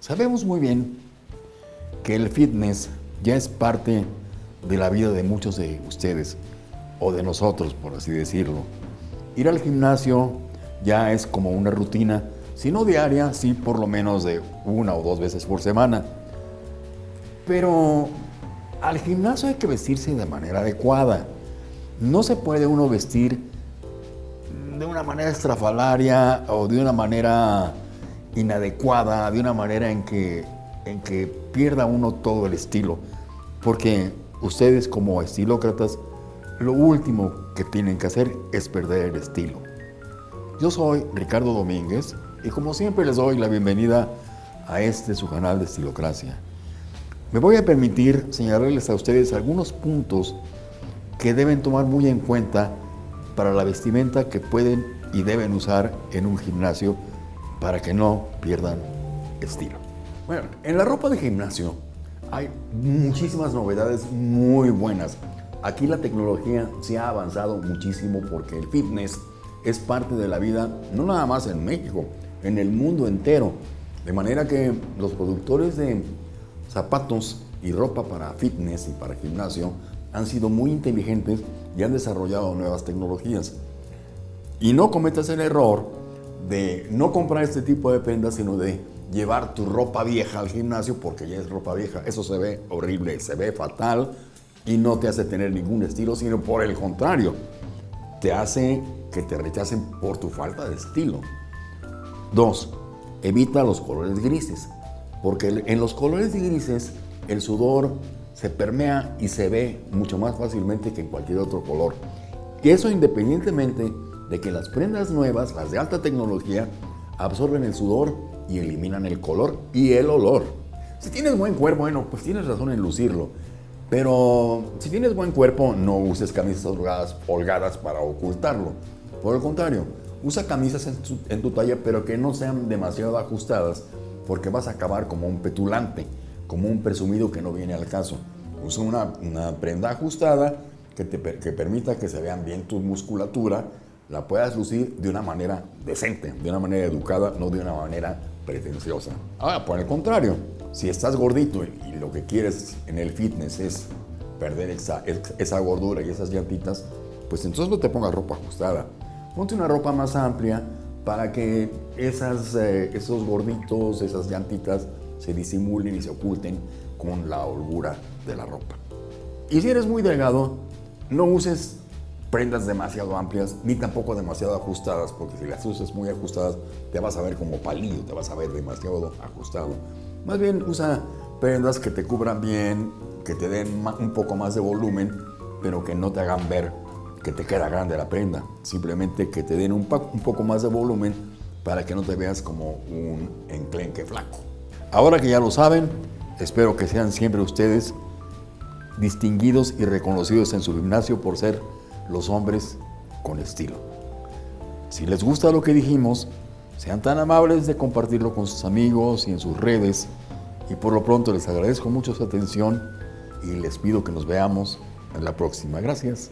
Sabemos muy bien que el fitness ya es parte de la vida de muchos de ustedes, o de nosotros, por así decirlo. Ir al gimnasio ya es como una rutina, si no diaria, sí por lo menos de una o dos veces por semana. Pero al gimnasio hay que vestirse de manera adecuada. No se puede uno vestir de una manera estrafalaria o de una manera inadecuada, de una manera en que, en que pierda uno todo el estilo. Porque ustedes como estilócratas, lo último que tienen que hacer es perder el estilo. Yo soy Ricardo Domínguez y como siempre les doy la bienvenida a este su canal de Estilocracia. Me voy a permitir señalarles a ustedes algunos puntos que deben tomar muy en cuenta para la vestimenta que pueden y deben usar en un gimnasio para que no pierdan estilo. Bueno, en la ropa de gimnasio hay muchísimas novedades muy buenas. Aquí la tecnología se ha avanzado muchísimo porque el fitness es parte de la vida, no nada más en México, en el mundo entero. De manera que los productores de zapatos y ropa para fitness y para gimnasio han sido muy inteligentes y han desarrollado nuevas tecnologías. Y no cometas el error de no comprar este tipo de prendas, sino de llevar tu ropa vieja al gimnasio porque ya es ropa vieja. Eso se ve horrible, se ve fatal y no te hace tener ningún estilo, sino por el contrario, te hace que te rechacen por tu falta de estilo. Dos, evita los colores grises, porque en los colores grises el sudor se permea y se ve mucho más fácilmente que en cualquier otro color. Y eso independientemente de que las prendas nuevas, las de alta tecnología, absorben el sudor y eliminan el color y el olor. Si tienes buen cuerpo, bueno, pues tienes razón en lucirlo. Pero si tienes buen cuerpo, no uses camisas holgadas, para ocultarlo. Por el contrario, usa camisas en tu, talla, pero que no sean demasiado ajustadas, porque vas a acabar como un petulante, como un presumido que no viene al caso. Usa una, prenda ajustada que te que permita que se vean bien tu musculatura, la puedas lucir de una manera decente, de una manera educada, no de una manera pretenciosa. Ahora, por el contrario, si estás gordito y lo que quieres en el fitness es perder esa, esa gordura y esas llantitas, pues entonces no te pongas ropa ajustada. Ponte una ropa más amplia para que esas, eh, esos gorditos, esas llantitas se disimulen y se oculten con la holgura de la ropa. Y si eres muy delgado, no uses prendas demasiado amplias ni tampoco demasiado ajustadas, porque si las usas muy ajustadas te vas a ver como palillo, te vas a ver demasiado ajustado. Más bien usa prendas que te cubran bien, que te den un poco más de volumen, pero que no te hagan ver que te queda grande la prenda. Simplemente que te den un, un poco más de volumen para que no te veas como un enclenque flaco. Ahora que ya lo saben, espero que sean siempre ustedes distinguidos y reconocidos en su gimnasio por ser los hombres con estilo. Si les gusta lo que dijimos, sean tan amables de compartirlo con sus amigos y en sus redes. Y por lo pronto les agradezco mucho su atención y les pido que nos veamos en la próxima. Gracias.